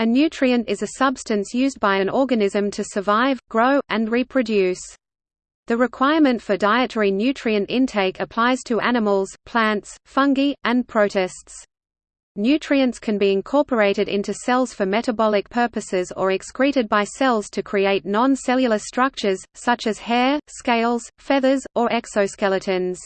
A nutrient is a substance used by an organism to survive, grow, and reproduce. The requirement for dietary nutrient intake applies to animals, plants, fungi, and protists. Nutrients can be incorporated into cells for metabolic purposes or excreted by cells to create non-cellular structures, such as hair, scales, feathers, or exoskeletons.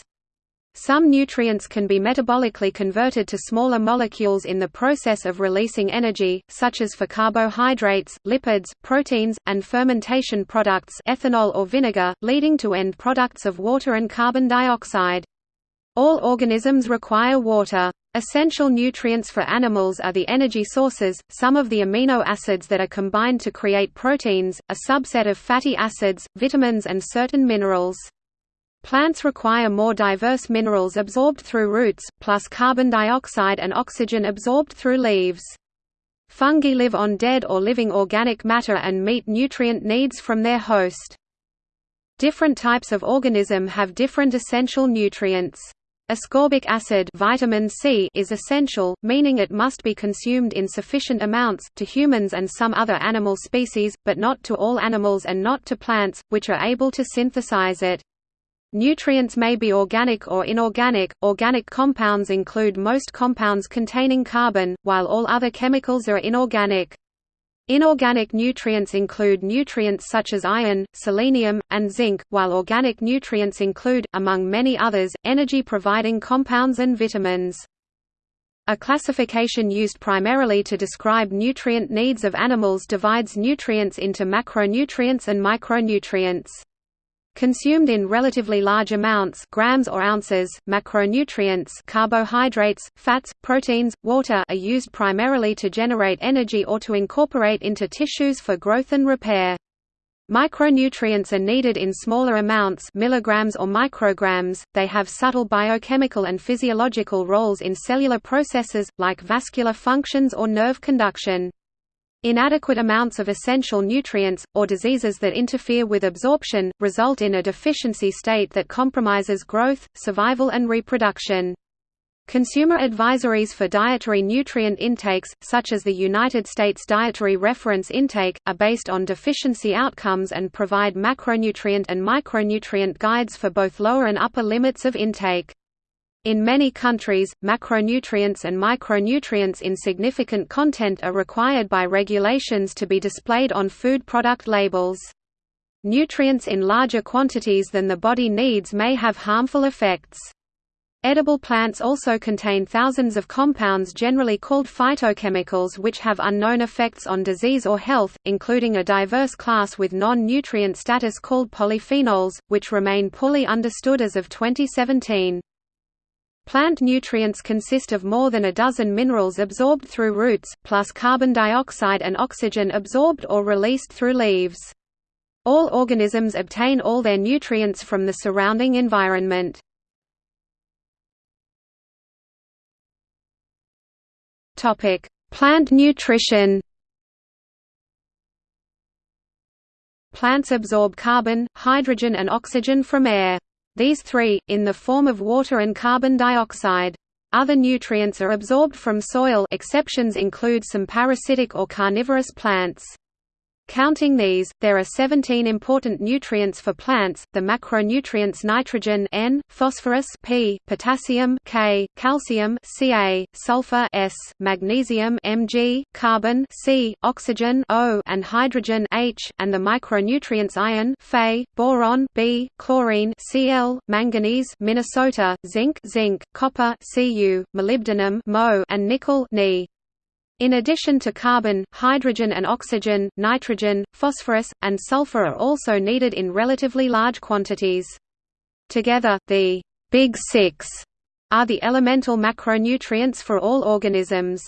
Some nutrients can be metabolically converted to smaller molecules in the process of releasing energy, such as for carbohydrates, lipids, proteins, and fermentation products ethanol or vinegar, leading to end products of water and carbon dioxide. All organisms require water. Essential nutrients for animals are the energy sources, some of the amino acids that are combined to create proteins, a subset of fatty acids, vitamins and certain minerals. Plants require more diverse minerals absorbed through roots, plus carbon dioxide and oxygen absorbed through leaves. Fungi live on dead or living organic matter and meet nutrient needs from their host. Different types of organism have different essential nutrients. Ascorbic acid vitamin C is essential, meaning it must be consumed in sufficient amounts, to humans and some other animal species, but not to all animals and not to plants, which are able to synthesize it. Nutrients may be organic or inorganic. Organic compounds include most compounds containing carbon, while all other chemicals are inorganic. Inorganic nutrients include nutrients such as iron, selenium, and zinc, while organic nutrients include, among many others, energy-providing compounds and vitamins. A classification used primarily to describe nutrient needs of animals divides nutrients into macronutrients and micronutrients. Consumed in relatively large amounts grams or ounces, macronutrients carbohydrates, fats, proteins, water are used primarily to generate energy or to incorporate into tissues for growth and repair. Micronutrients are needed in smaller amounts milligrams or micrograms, they have subtle biochemical and physiological roles in cellular processes, like vascular functions or nerve conduction. Inadequate amounts of essential nutrients, or diseases that interfere with absorption, result in a deficiency state that compromises growth, survival and reproduction. Consumer advisories for dietary nutrient intakes, such as the United States Dietary Reference Intake, are based on deficiency outcomes and provide macronutrient and micronutrient guides for both lower and upper limits of intake. In many countries, macronutrients and micronutrients in significant content are required by regulations to be displayed on food product labels. Nutrients in larger quantities than the body needs may have harmful effects. Edible plants also contain thousands of compounds generally called phytochemicals which have unknown effects on disease or health, including a diverse class with non-nutrient status called polyphenols, which remain poorly understood as of 2017. Plant nutrients consist of more than a dozen minerals absorbed through roots, plus carbon dioxide and oxygen absorbed or released through leaves. All organisms obtain all their nutrients from the surrounding environment. Plant nutrition Plants absorb carbon, hydrogen and oxygen from air. These three, in the form of water and carbon dioxide. Other nutrients are absorbed from soil exceptions include some parasitic or carnivorous plants. Counting these, there are 17 important nutrients for plants, the macronutrients nitrogen N, phosphorus P, potassium K, calcium Ca, sulfur S, magnesium Mg, carbon C, oxygen O, and hydrogen H, and the micronutrients iron Fe, boron B, chlorine Cl, manganese Minnesota, zinc zinc, copper Cu, molybdenum Mo, and nickel Ni. In addition to carbon, hydrogen and oxygen, nitrogen, phosphorus, and sulfur are also needed in relatively large quantities. Together, the «Big Six are the elemental macronutrients for all organisms.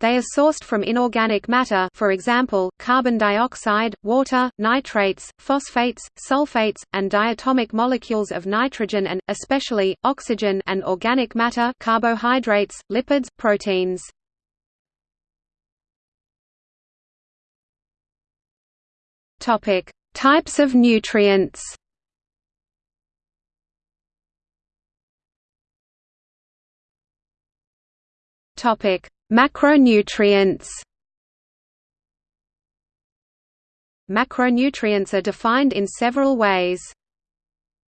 They are sourced from inorganic matter for example, carbon dioxide, water, nitrates, phosphates, sulfates, and diatomic molecules of nitrogen and, especially, oxygen and organic matter carbohydrates, lipids, proteins. Topic: Types of nutrients. Topic: Macronutrients. Macronutrients are defined in several ways.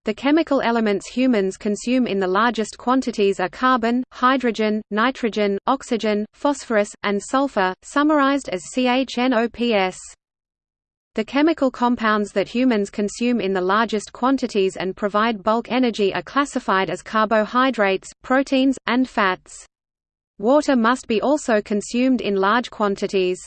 The chemical elements humans consume in the largest quantities are carbon, hydrogen, nitrogen, oxygen, phosphorus, and sulfur, summarized as CHNOPS. The chemical compounds that humans consume in the largest quantities and provide bulk energy are classified as carbohydrates, proteins, and fats. Water must be also consumed in large quantities.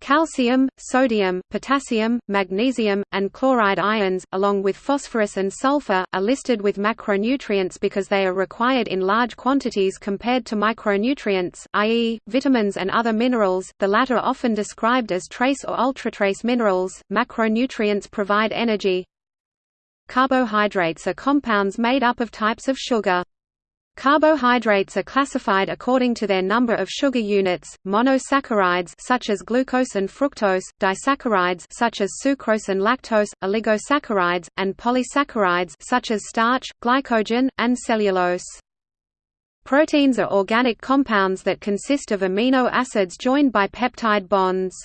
Calcium, sodium, potassium, magnesium, and chloride ions, along with phosphorus and sulfur, are listed with macronutrients because they are required in large quantities compared to micronutrients, i.e., vitamins and other minerals, the latter often described as trace or ultratrace minerals. Macronutrients provide energy. Carbohydrates are compounds made up of types of sugar. Carbohydrates are classified according to their number of sugar units, monosaccharides such as glucose and fructose, disaccharides such as sucrose and lactose, oligosaccharides, and polysaccharides such as starch, glycogen, and cellulose. Proteins are organic compounds that consist of amino acids joined by peptide bonds.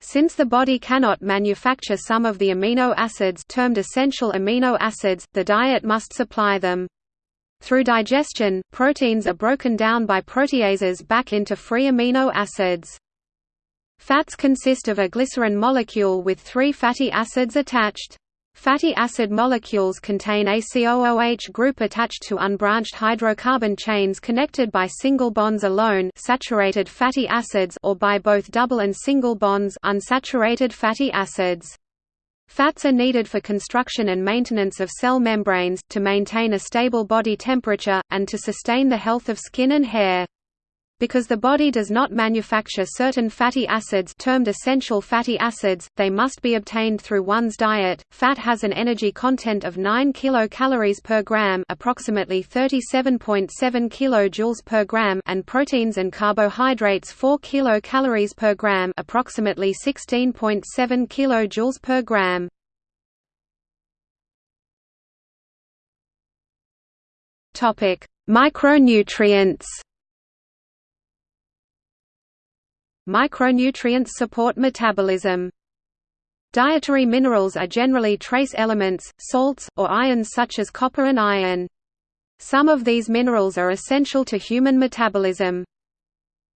Since the body cannot manufacture some of the amino acids termed essential amino acids, the diet must supply them. Through digestion, proteins are broken down by proteases back into free amino acids. Fats consist of a glycerin molecule with three fatty acids attached. Fatty acid molecules contain a COOH group attached to unbranched hydrocarbon chains connected by single bonds alone saturated fatty acids or by both double and single bonds unsaturated fatty acids. Fats are needed for construction and maintenance of cell membranes, to maintain a stable body temperature, and to sustain the health of skin and hair. Because the body does not manufacture certain fatty acids termed essential fatty acids, they must be obtained through one's diet. Fat has an energy content of 9 kilocalories per gram, approximately 37.7 kilojoules per gram, and proteins and carbohydrates 4 kilocalories per gram, approximately 16.7 kilojoules per gram. Topic: Micronutrients. Micronutrients support metabolism. Dietary minerals are generally trace elements, salts, or ions such as copper and iron. Some of these minerals are essential to human metabolism.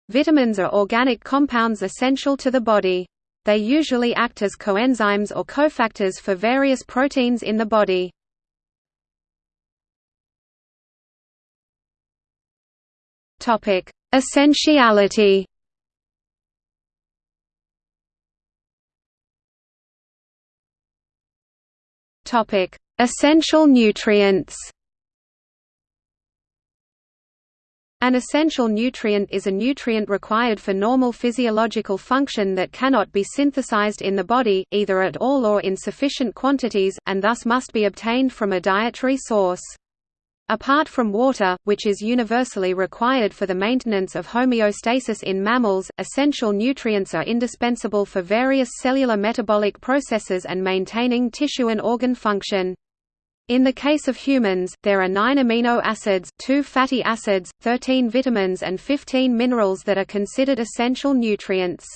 Vitamins are organic compounds essential to the body. They usually act as coenzymes or cofactors for various proteins in the body. Essentiality Topic: Essential nutrients. An essential nutrient is a nutrient required for normal physiological function that cannot be synthesized in the body, either at all or in sufficient quantities, and thus must be obtained from a dietary source. Apart from water, which is universally required for the maintenance of homeostasis in mammals, essential nutrients are indispensable for various cellular metabolic processes and maintaining tissue and organ function. In the case of humans, there are 9 amino acids, 2 fatty acids, 13 vitamins and 15 minerals that are considered essential nutrients.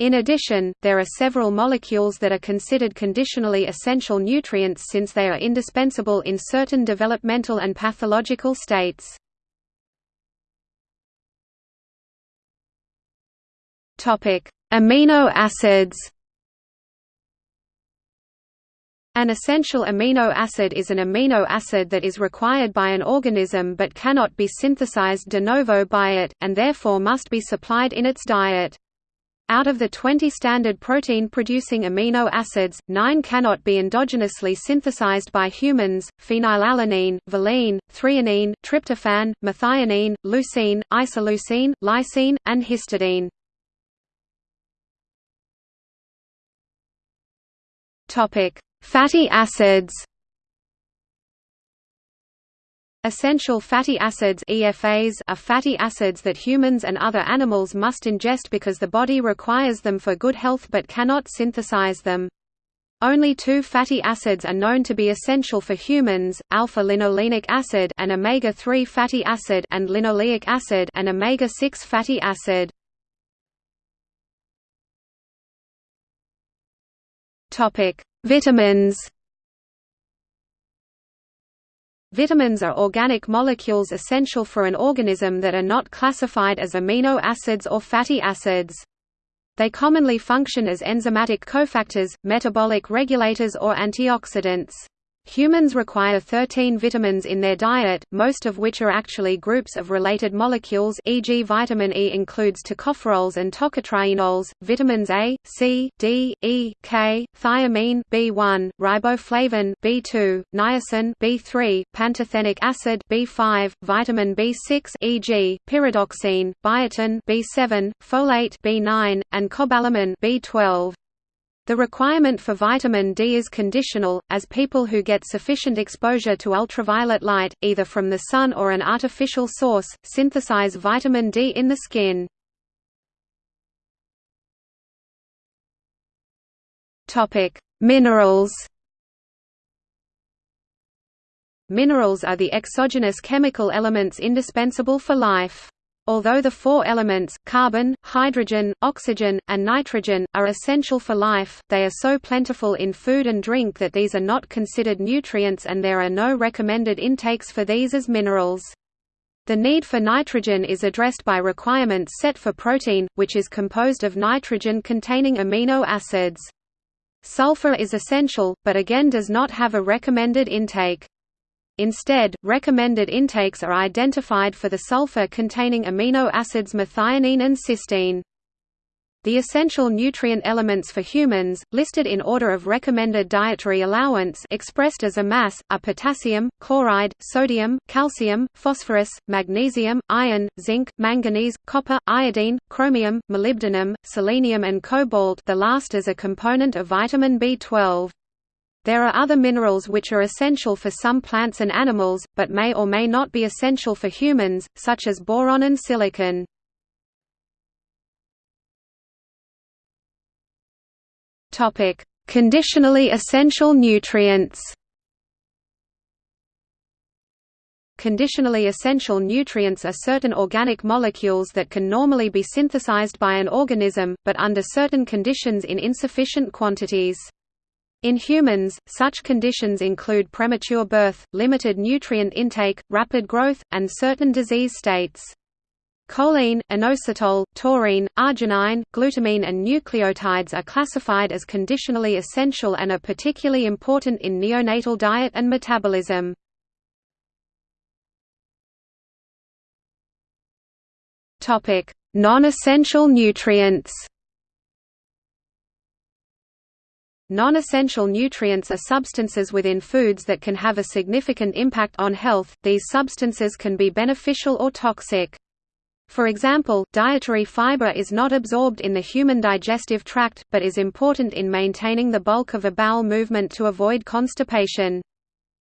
In addition, there are several molecules that are considered conditionally essential nutrients since they are indispensable in certain developmental and pathological states. Amino acids An essential amino acid is an amino acid that is required by an organism but cannot be synthesized de novo by it, and therefore must be supplied in its diet. Out of the 20 standard protein-producing amino acids, 9 cannot be endogenously synthesized by humans, phenylalanine, valine, threonine, tryptophan, methionine, leucine, isoleucine, lysine, and histidine. Fatty acids Essential fatty acids EFAs are fatty acids that humans and other animals must ingest because the body requires them for good health but cannot synthesize them. Only two fatty acids are known to be essential for humans, alpha-linolenic acid and omega-3 fatty acid and linoleic acid and omega-6 fatty acid. Vitamins. Vitamins are organic molecules essential for an organism that are not classified as amino acids or fatty acids. They commonly function as enzymatic cofactors, metabolic regulators or antioxidants. Humans require 13 vitamins in their diet, most of which are actually groups of related molecules e.g. vitamin E includes tocopherols and tocotrienols, vitamins A, C, D, E, K, thiamine B1, riboflavin B2, niacin B3, pantothenic acid B5, vitamin B6 e.g. pyridoxine, biotin B7, folate B9, and cobalamin B12. The requirement for vitamin D is conditional, as people who get sufficient exposure to ultraviolet light, either from the sun or an artificial source, synthesize vitamin D in the skin. Minerals Minerals are the exogenous chemical elements indispensable for life. Although the four elements, carbon, hydrogen, oxygen, and nitrogen, are essential for life, they are so plentiful in food and drink that these are not considered nutrients and there are no recommended intakes for these as minerals. The need for nitrogen is addressed by requirements set for protein, which is composed of nitrogen-containing amino acids. Sulfur is essential, but again does not have a recommended intake. Instead, recommended intakes are identified for the sulfur-containing amino acids methionine and cysteine. The essential nutrient elements for humans, listed in order of recommended dietary allowance expressed as a mass, are potassium, chloride, sodium, calcium, phosphorus, magnesium, iron, zinc, manganese, copper, iodine, chromium, molybdenum, selenium and cobalt the last as a component of vitamin B12. There are other minerals which are essential for some plants and animals, but may or may not be essential for humans, such as boron and silicon. Conditionally essential nutrients Conditionally essential nutrients are certain organic molecules that can normally be synthesized by an organism, but under certain conditions in insufficient quantities. In humans, such conditions include premature birth, limited nutrient intake, rapid growth, and certain disease states. Choline, inositol, taurine, arginine, glutamine and nucleotides are classified as conditionally essential and are particularly important in neonatal diet and metabolism. Non-essential nutrients Non-essential nutrients are substances within foods that can have a significant impact on health, these substances can be beneficial or toxic. For example, dietary fiber is not absorbed in the human digestive tract, but is important in maintaining the bulk of a bowel movement to avoid constipation.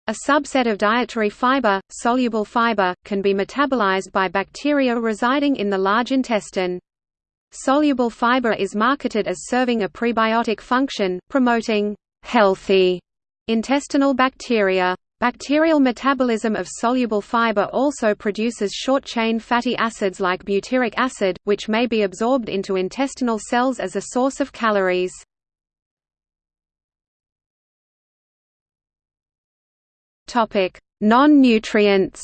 A subset of dietary fiber, soluble fiber, can be metabolized by bacteria residing in the large intestine. Soluble fiber is marketed as serving a prebiotic function, promoting healthy intestinal bacteria. Bacterial metabolism of soluble fiber also produces short-chain fatty acids like butyric acid, which may be absorbed into intestinal cells as a source of calories. Non-nutrients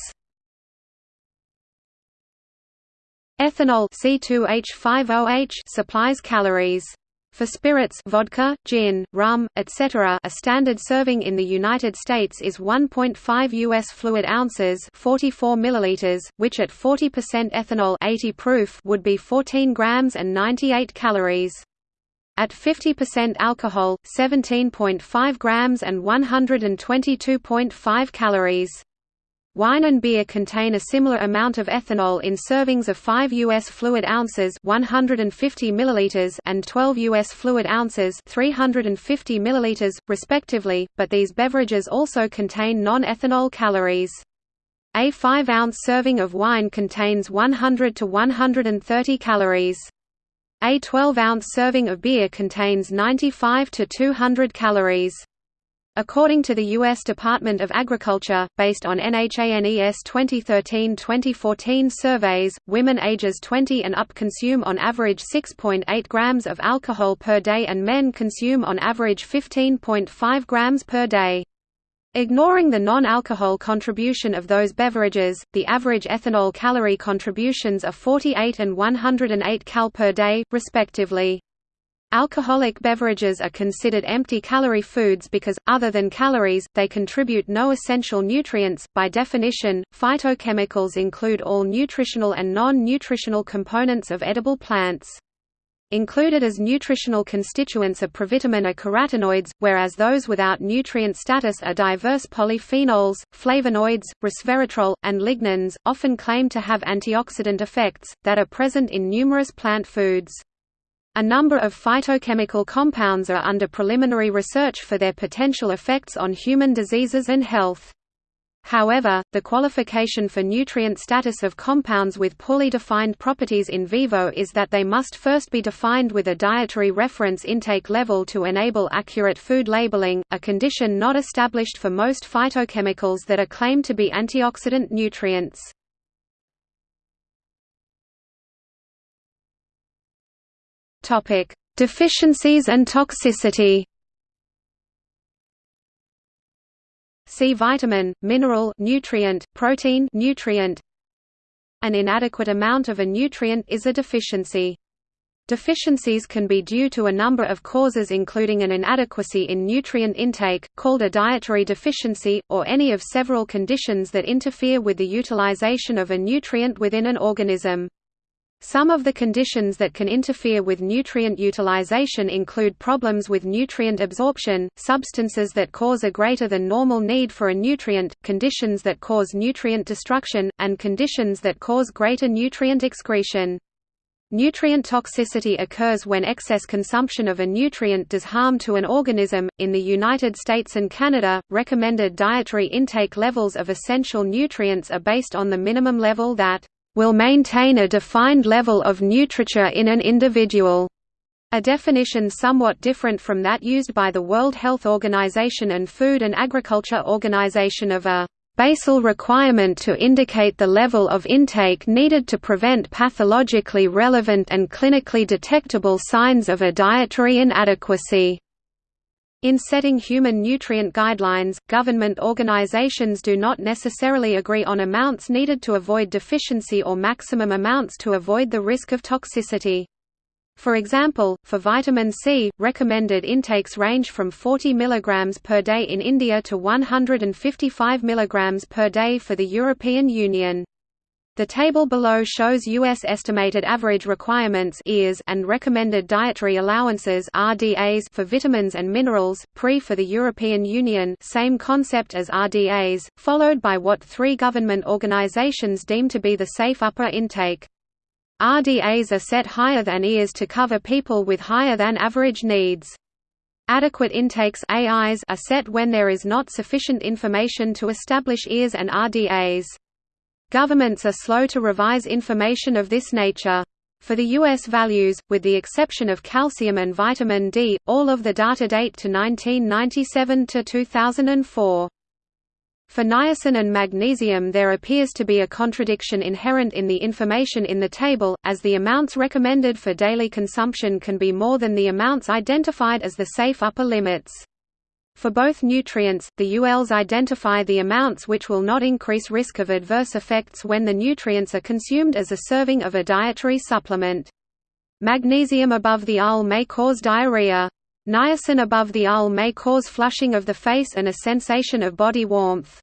Ethanol C2H5OH supplies calories. For spirits vodka, gin, rum, etc. a standard serving in the United States is 1.5 U.S. fluid ounces 44 milliliters, which at 40% ethanol 80 proof would be 14 grams and 98 calories. At 50% alcohol, 17.5 grams and 122.5 calories. Wine and beer contain a similar amount of ethanol in servings of 5 US fluid ounces 150 milliliters and 12 US fluid ounces 350 milliliters, respectively, but these beverages also contain non-ethanol calories. A 5-ounce serving of wine contains 100 to 130 calories. A 12-ounce serving of beer contains 95 to 200 calories. According to the U.S. Department of Agriculture, based on NHANES 2013-2014 surveys, women ages 20 and up consume on average 6.8 grams of alcohol per day and men consume on average 15.5 grams per day. Ignoring the non-alcohol contribution of those beverages, the average ethanol calorie contributions are 48 and 108 cal per day, respectively. Alcoholic beverages are considered empty-calorie foods because, other than calories, they contribute no essential nutrients. By definition, phytochemicals include all nutritional and non-nutritional components of edible plants. Included as nutritional constituents of provitamin are carotenoids, whereas those without nutrient status are diverse polyphenols, flavonoids, resveratrol, and lignans, often claimed to have antioxidant effects, that are present in numerous plant foods. A number of phytochemical compounds are under preliminary research for their potential effects on human diseases and health. However, the qualification for nutrient status of compounds with poorly defined properties in vivo is that they must first be defined with a dietary reference intake level to enable accurate food labeling, a condition not established for most phytochemicals that are claimed to be antioxidant nutrients. Topic: Deficiencies and toxicity. See vitamin, mineral nutrient, protein nutrient. An inadequate amount of a nutrient is a deficiency. Deficiencies can be due to a number of causes including an inadequacy in nutrient intake, called a dietary deficiency, or any of several conditions that interfere with the utilization of a nutrient within an organism. Some of the conditions that can interfere with nutrient utilization include problems with nutrient absorption, substances that cause a greater than normal need for a nutrient, conditions that cause nutrient destruction, and conditions that cause greater nutrient excretion. Nutrient toxicity occurs when excess consumption of a nutrient does harm to an organism. In the United States and Canada, recommended dietary intake levels of essential nutrients are based on the minimum level that will maintain a defined level of nutriture in an individual. A definition somewhat different from that used by the World Health Organization and Food and Agriculture Organization of a basal requirement to indicate the level of intake needed to prevent pathologically relevant and clinically detectable signs of a dietary inadequacy. In setting human nutrient guidelines, government organizations do not necessarily agree on amounts needed to avoid deficiency or maximum amounts to avoid the risk of toxicity. For example, for vitamin C, recommended intakes range from 40 mg per day in India to 155 mg per day for the European Union. The table below shows U.S. estimated average requirements and recommended dietary allowances RDAs for vitamins and minerals, pre for the European Union same concept as RDAs, followed by what three government organizations deem to be the safe upper intake. RDAs are set higher than EAs to cover people with higher than average needs. Adequate intakes AIs are set when there is not sufficient information to establish EAs and RDAs. Governments are slow to revise information of this nature. For the U.S. values, with the exception of calcium and vitamin D, all of the data date to 1997 to 2004. For niacin and magnesium there appears to be a contradiction inherent in the information in the table, as the amounts recommended for daily consumption can be more than the amounts identified as the safe upper limits. For both nutrients, the ULs identify the amounts which will not increase risk of adverse effects when the nutrients are consumed as a serving of a dietary supplement. Magnesium above the UL may cause diarrhea. Niacin above the UL may cause flushing of the face and a sensation of body warmth.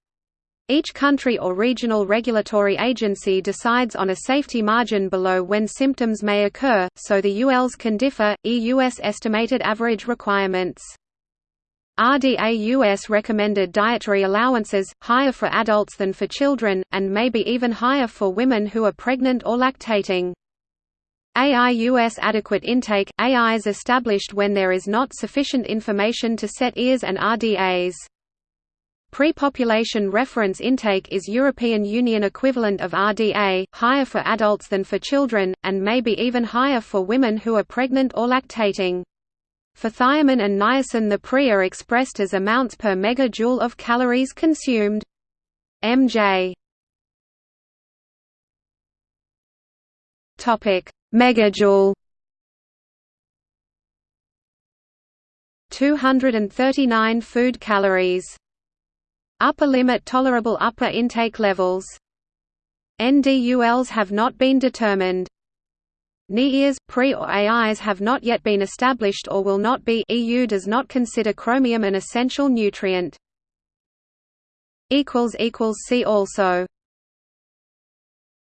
Each country or regional regulatory agency decides on a safety margin below when symptoms may occur, so the ULs can differ. EUS estimated average requirements RDA-US recommended dietary allowances, higher for adults than for children, and may be even higher for women who are pregnant or lactating. AI-US adequate intake – AI is established when there is not sufficient information to set EARs and RDAs. Pre-population reference intake is European Union equivalent of RDA, higher for adults than for children, and may be even higher for women who are pregnant or lactating. For thiamine and niacin the Pri are expressed as amounts per megajoule of calories consumed. MJ Topic: Megajoule 239 food calories. Upper limit tolerable upper intake levels. NDULs have not been determined. NIERs, PRE or AIs have not yet been established or will not be EU does not consider chromium an essential nutrient. See also